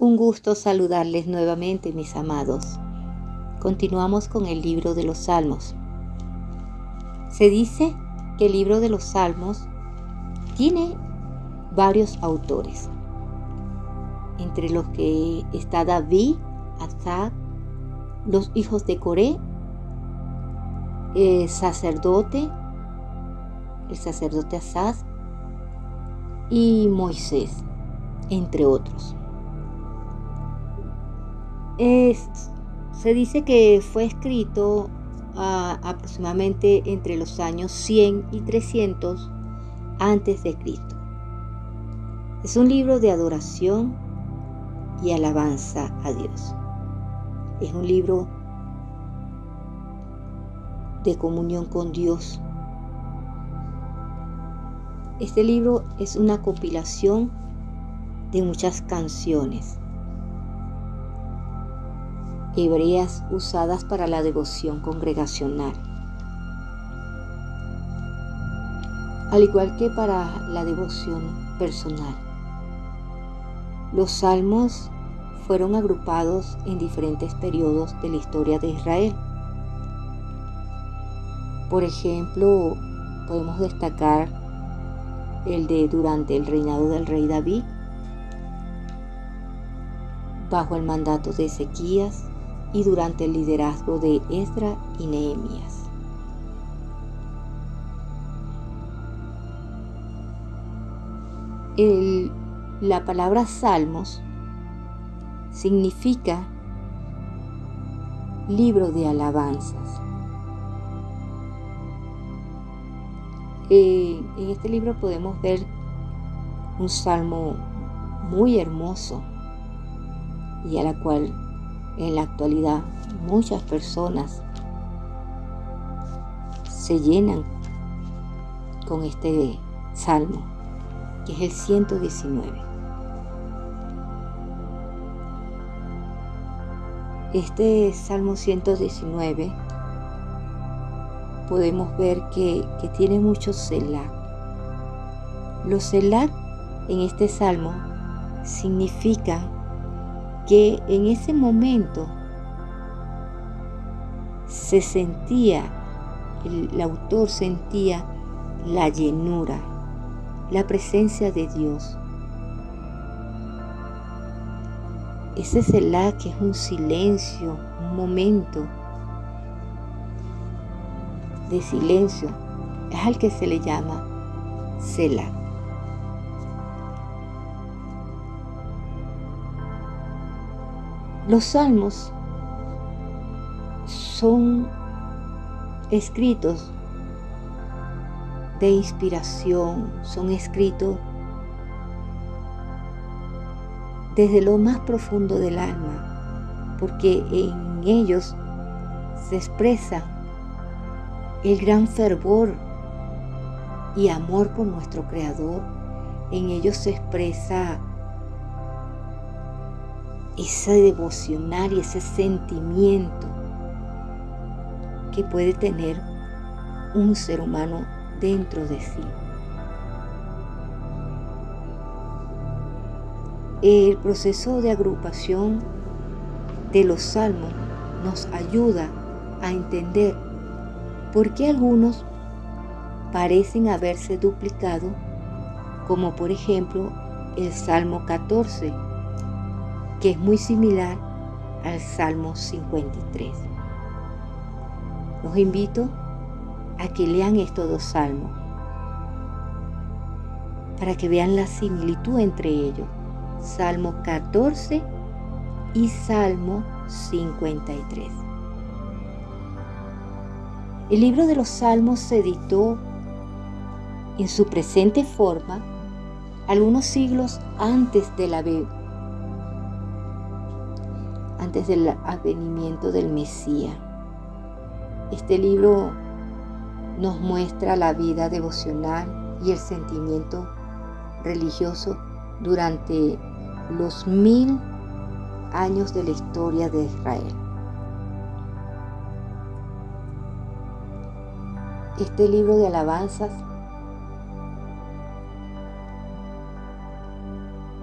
Un gusto saludarles nuevamente, mis amados. Continuamos con el libro de los Salmos. Se dice que el libro de los Salmos tiene varios autores, entre los que está David, Asaf, los hijos de Coré, el sacerdote, el sacerdote Asaf y Moisés, entre otros se dice que fue escrito ah, aproximadamente entre los años 100 y 300 antes de Cristo. Es un libro de adoración y alabanza a Dios. Es un libro de comunión con Dios. Este libro es una compilación de muchas canciones hebreas usadas para la devoción congregacional, al igual que para la devoción personal. Los salmos fueron agrupados en diferentes periodos de la historia de Israel. Por ejemplo, podemos destacar el de durante el reinado del rey David, bajo el mandato de Ezequías, y durante el liderazgo de Esdra y Nehemías. la palabra salmos significa libro de alabanzas. Eh, en este libro podemos ver un salmo muy hermoso y a la cual en la actualidad muchas personas se llenan con este salmo, que es el 119. Este Salmo 119 podemos ver que, tiene muchos selah. Los selah en este salmo significa que en ese momento se sentía, el, autor sentía la llenura, la presencia de Dios. Ese Selah que es un silencio, un momento de silencio, es al que se le llama Selah. Los salmos son escritos de inspiración, son escritos desde lo más profundo del alma, porque en ellos se expresa el gran fervor y amor por nuestro Creador, en ellos se expresa ese devocional y ese sentimiento que puede tener un ser humano dentro de sí. El proceso de agrupación de los salmos nos ayuda a entender por qué algunos parecen haberse duplicado, como por ejemplo el Salmo 14, que es muy similar al Salmo 53. Los invito a que lean estos dos salmos para que vean la similitud entre ellos. Salmo 14 y Salmo 53. El libro de los Salmos se editó en su presente forma algunos siglos antes de la antes del advenimiento del Mesías. Este libro nos muestra la vida devocional y el sentimiento religioso durante los mil años de la historia de Israel. Este libro de alabanzas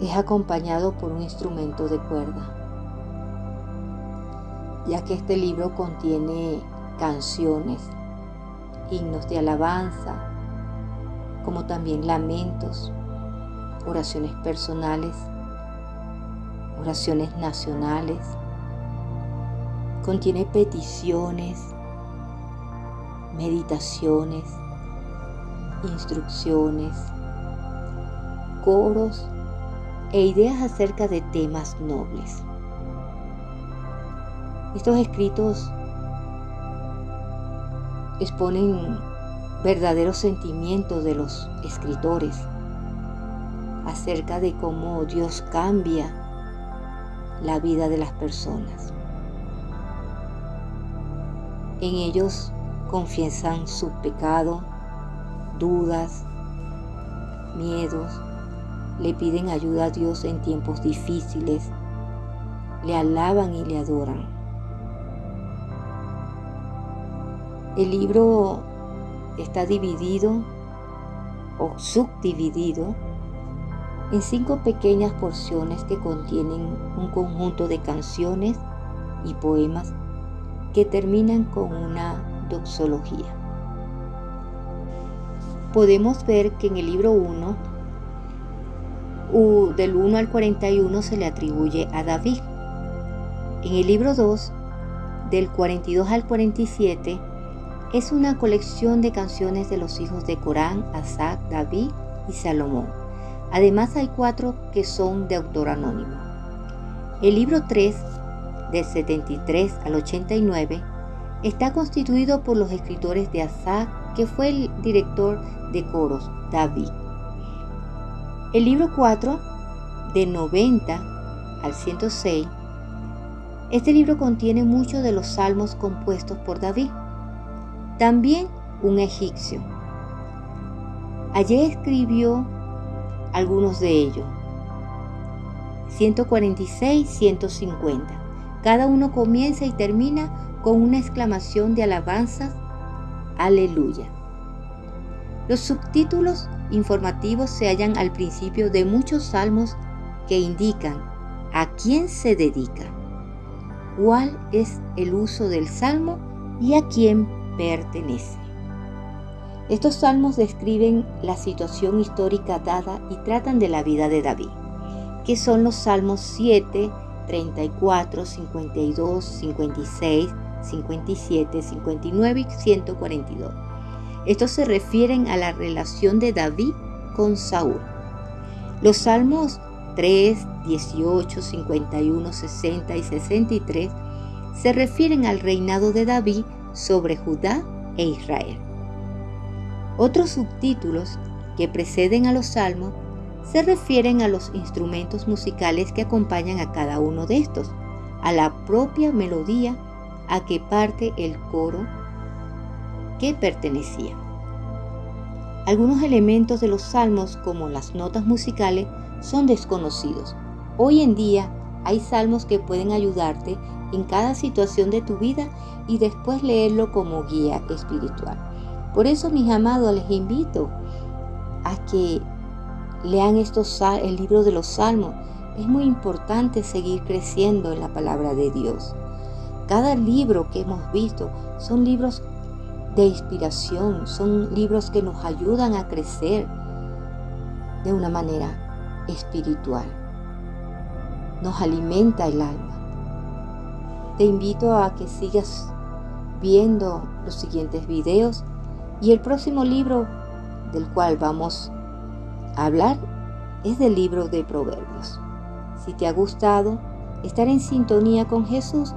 es acompañado por un instrumento de cuerda, ya que este libro contiene canciones, himnos de alabanza, como también lamentos, oraciones personales, oraciones nacionales, contiene peticiones, meditaciones, instrucciones, coros e ideas acerca de temas nobles. Estos escritos exponen verdaderos sentimientos de los escritores acerca de cómo Dios cambia la vida de las personas. En ellos confiesan su pecado, dudas, miedos, le piden ayuda a Dios en tiempos difíciles, le alaban y le adoran. El libro está dividido o subdividido en cinco pequeñas porciones que contienen un conjunto de canciones y poemas que terminan con una doxología. Podemos ver que en el libro 1, del 1 al 41 se le atribuye a David. En el libro 2, del 42 al 47, es una colección de canciones de los hijos de Corán, Asad, David y Salomón. Además hay cuatro que son de autor anónimo. El libro 3 del 73 al 89, está constituido por los escritores de Asaf, que fue el director de coros, David. El libro 4, de 90 al 106, este libro contiene muchos de los salmos compuestos por David. También un egipcio. Allí escribió algunos de ellos. 146, 150. Cada uno comienza y termina con una exclamación de alabanza, aleluya. Los subtítulos informativos se hallan al principio de muchos salmos que indican a quién se dedica, cuál es el uso del salmo y a quién pertenece. Estos salmos describen la situación histórica dada y tratan de la vida de David, que son los salmos 7, 34, 52, 56, 57, 59 y 142. Estos se refieren a la relación de David con Saúl. Los salmos 3, 18, 51, 60 y 63 se refieren al reinado de David sobre Judá e Israel. Otros subtítulos que preceden a los salmos se refieren a los instrumentos musicales que acompañan a cada uno de estos, a la propia melodía a que parte el coro que pertenecía. Algunos elementos de los salmos, como las notas musicales, son desconocidos. Hoy en día hay salmos que pueden ayudarte en cada situación de tu vida y después leerlo como guía espiritual. Por eso, mis amados, les invito a que Lean estos, el libro de los salmos. Es muy importante seguir creciendo en la palabra de Dios. Cada libro que hemos visto son libros de inspiración, son libros que nos ayudan a crecer de una manera espiritual. Nos alimenta el alma. Te invito a que sigas viendo los siguientes videos y el próximo libro del cual vamos hablar es del libro de Proverbios. Si te ha gustado estar en sintonía con Jesús,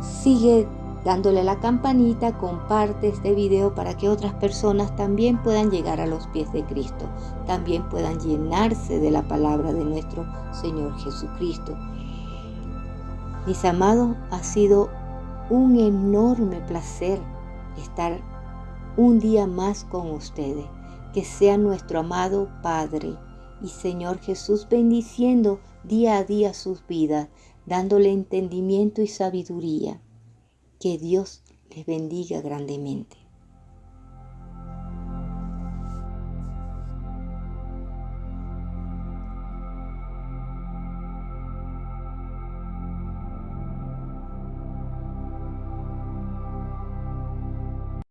sigue dándole la campanita, comparte este video para que otras personas también puedan llegar a los pies de Cristo, también puedan llenarse de la palabra de nuestro Señor Jesucristo. Mis amados, ha sido un enorme placer estar un día más con ustedes que sea nuestro amado Padre y Señor Jesús bendiciendo día a día sus vidas, dándole entendimiento y sabiduría. Que Dios les bendiga grandemente.